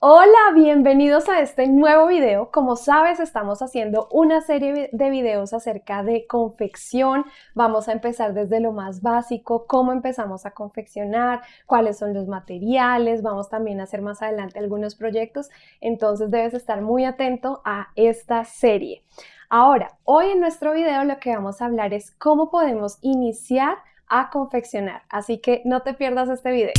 Hola, bienvenidos a este nuevo video. Como sabes, estamos haciendo una serie de videos acerca de confección. Vamos a empezar desde lo más básico, cómo empezamos a confeccionar, cuáles son los materiales. Vamos también a hacer más adelante algunos proyectos. Entonces debes estar muy atento a esta serie. Ahora, hoy en nuestro video lo que vamos a hablar es cómo podemos iniciar a confeccionar. Así que no te pierdas este video.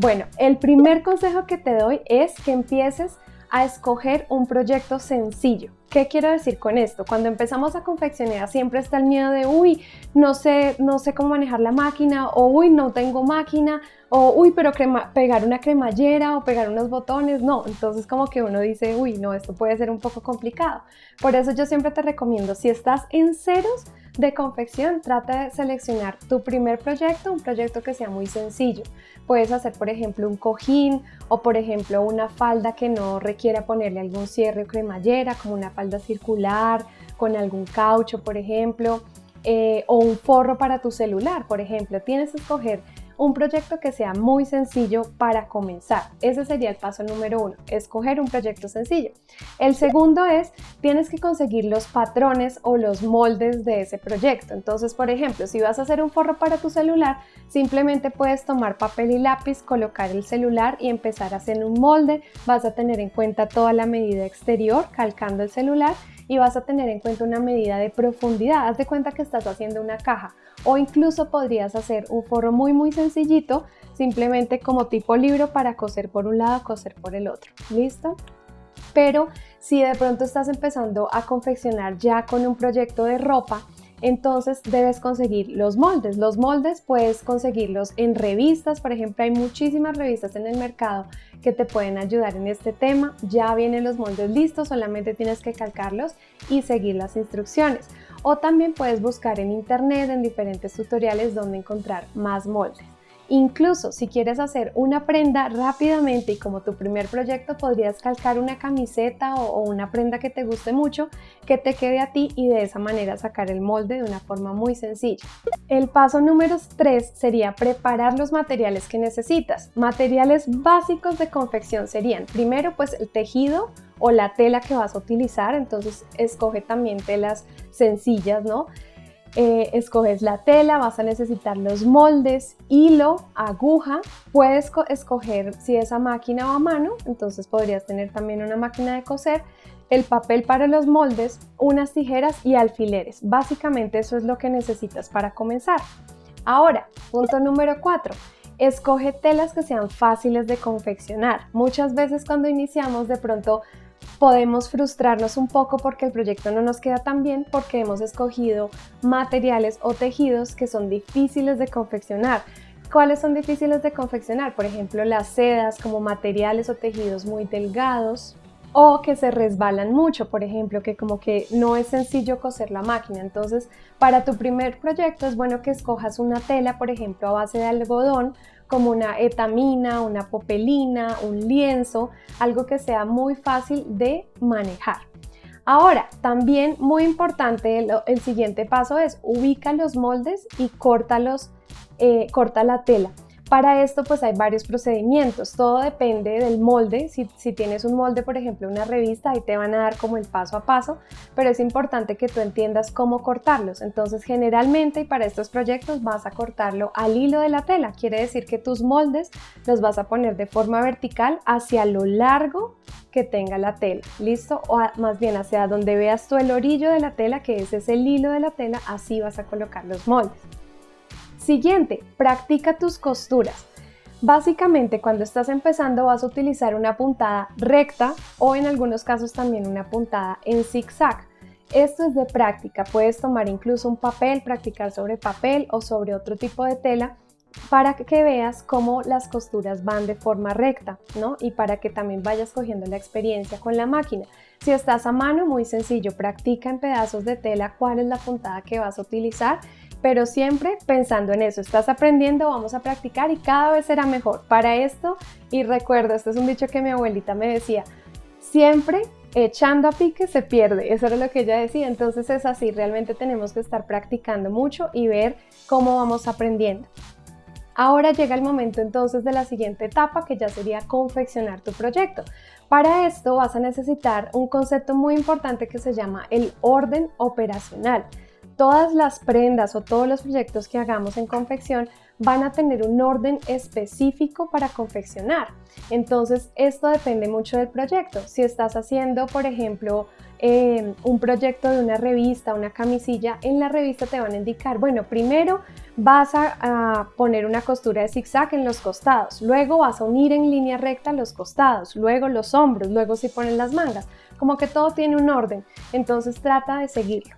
Bueno, el primer consejo que te doy es que empieces a escoger un proyecto sencillo. ¿Qué quiero decir con esto? Cuando empezamos a confeccionar siempre está el miedo de, uy, no sé, no sé cómo manejar la máquina, o uy, no tengo máquina, o uy, pero pegar una cremallera o pegar unos botones, no. Entonces como que uno dice, uy, no, esto puede ser un poco complicado. Por eso yo siempre te recomiendo, si estás en ceros, de confección, trata de seleccionar tu primer proyecto, un proyecto que sea muy sencillo. Puedes hacer, por ejemplo, un cojín o, por ejemplo, una falda que no requiera ponerle algún cierre o cremallera, como una falda circular, con algún caucho, por ejemplo, eh, o un forro para tu celular, por ejemplo. Tienes que escoger un proyecto que sea muy sencillo para comenzar. Ese sería el paso número uno, escoger un proyecto sencillo. El segundo es, tienes que conseguir los patrones o los moldes de ese proyecto. Entonces, por ejemplo, si vas a hacer un forro para tu celular, simplemente puedes tomar papel y lápiz, colocar el celular y empezar a hacer un molde. Vas a tener en cuenta toda la medida exterior calcando el celular y vas a tener en cuenta una medida de profundidad. Haz de cuenta que estás haciendo una caja o incluso podrías hacer un forro muy muy sencillito, simplemente como tipo libro para coser por un lado, coser por el otro. ¿Listo? Pero si de pronto estás empezando a confeccionar ya con un proyecto de ropa, entonces debes conseguir los moldes. Los moldes puedes conseguirlos en revistas, por ejemplo, hay muchísimas revistas en el mercado que te pueden ayudar en este tema. Ya vienen los moldes listos, solamente tienes que calcarlos y seguir las instrucciones. O también puedes buscar en internet en diferentes tutoriales donde encontrar más moldes. Incluso si quieres hacer una prenda rápidamente y como tu primer proyecto podrías calcar una camiseta o, una prenda que te guste mucho que te quede a ti y de esa manera sacar el molde de una forma muy sencilla. El paso número 3 sería preparar los materiales que necesitas. Materiales básicos de confección serían primero pues el tejido o la tela que vas a utilizar, entonces escoge también telas sencillas, ¿no? Eh, escoges la tela, vas a necesitar los moldes, hilo, aguja, puedes escoger si es a máquina o a mano, entonces podrías tener también una máquina de coser, el papel para los moldes, unas tijeras y alfileres. Básicamente eso es lo que necesitas para comenzar. Ahora, punto número 4. Escoge telas que sean fáciles de confeccionar. Muchas veces cuando iniciamos de pronto podemos frustrarnos un poco porque el proyecto no nos queda tan bien porque hemos escogido materiales o tejidos que son difíciles de confeccionar. ¿Cuáles son difíciles de confeccionar? Por ejemplo, las sedas como materiales o tejidos muy delgados o que se resbalan mucho, por ejemplo, que como que no es sencillo coser la máquina. Entonces, para tu primer proyecto es bueno que escojas una tela, por ejemplo, a base de algodón como una etamina, una popelina, un lienzo, algo que sea muy fácil de manejar. Ahora, también muy importante, el, siguiente paso es ubica los moldes y córtalos, eh, corta la tela. Para esto pues hay varios procedimientos, todo depende del molde, si, tienes un molde por ejemplo una revista ahí te van a dar como el paso a paso, pero es importante que tú entiendas cómo cortarlos, entonces generalmente y para estos proyectos vas a cortarlo al hilo de la tela, quiere decir que tus moldes los vas a poner de forma vertical hacia lo largo que tenga la tela, ¿listo? O más bien hacia donde veas tú el orillo de la tela, que ese es el hilo de la tela, así vas a colocar los moldes. Siguiente, practica tus costuras. Básicamente cuando estás empezando vas a utilizar una puntada recta o en algunos casos también una puntada en zigzag. Esto es de práctica, puedes tomar incluso un papel, practicar sobre papel o sobre otro tipo de tela para que veas cómo las costuras van de forma recta, ¿no? Y para que también vayas cogiendo la experiencia con la máquina. Si estás a mano, muy sencillo, practica en pedazos de tela cuál es la puntada que vas a utilizar pero siempre pensando en eso, estás aprendiendo, vamos a practicar y cada vez será mejor. Para esto, y recuerdo, este es un dicho que mi abuelita me decía, siempre echando a pique se pierde, eso era lo que ella decía, entonces es así, realmente tenemos que estar practicando mucho y ver cómo vamos aprendiendo. Ahora llega el momento entonces de la siguiente etapa que ya sería confeccionar tu proyecto. Para esto vas a necesitar un concepto muy importante que se llama el orden operacional. Todas las prendas o todos los proyectos que hagamos en confección van a tener un orden específico para confeccionar. Entonces, esto depende mucho del proyecto. Si estás haciendo, por ejemplo, eh, un proyecto de una revista, una camisilla, en la revista te van a indicar, bueno, primero vas a, poner una costura de zigzag en los costados, luego vas a unir en línea recta los costados, luego los hombros, luego si ponen las mangas, como que todo tiene un orden, entonces trata de seguirlo.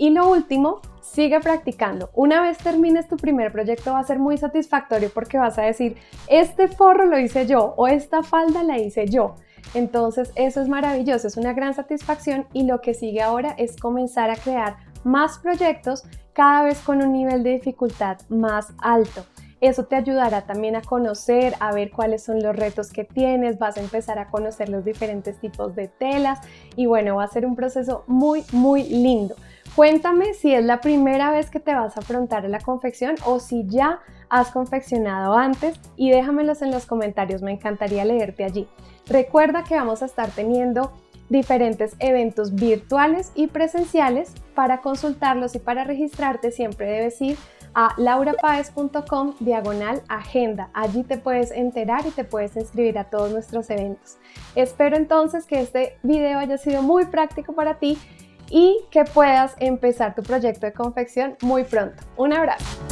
Y lo último, sigue practicando. Una vez termines tu primer proyecto va a ser muy satisfactorio porque vas a decir, este forro lo hice yo o esta falda la hice yo. Entonces eso es maravilloso, es una gran satisfacción y lo que sigue ahora es comenzar a crear más proyectos cada vez con un nivel de dificultad más alto. Eso te ayudará también a conocer, a ver cuáles son los retos que tienes, vas a empezar a conocer los diferentes tipos de telas y bueno, va a ser un proceso muy, muy lindo. Cuéntame si es la primera vez que te vas a afrontar a la confección o si ya has confeccionado antes y déjamelos en los comentarios, me encantaría leerte allí. Recuerda que vamos a estar teniendo diferentes eventos virtuales y presenciales. Para consultarlos y para registrarte siempre debes ir a laurapaez.com diagonal agenda. Allí te puedes enterar y te puedes inscribir a todos nuestros eventos. Espero entonces que este video haya sido muy práctico para ti y que puedas empezar tu proyecto de confección muy pronto. Un abrazo.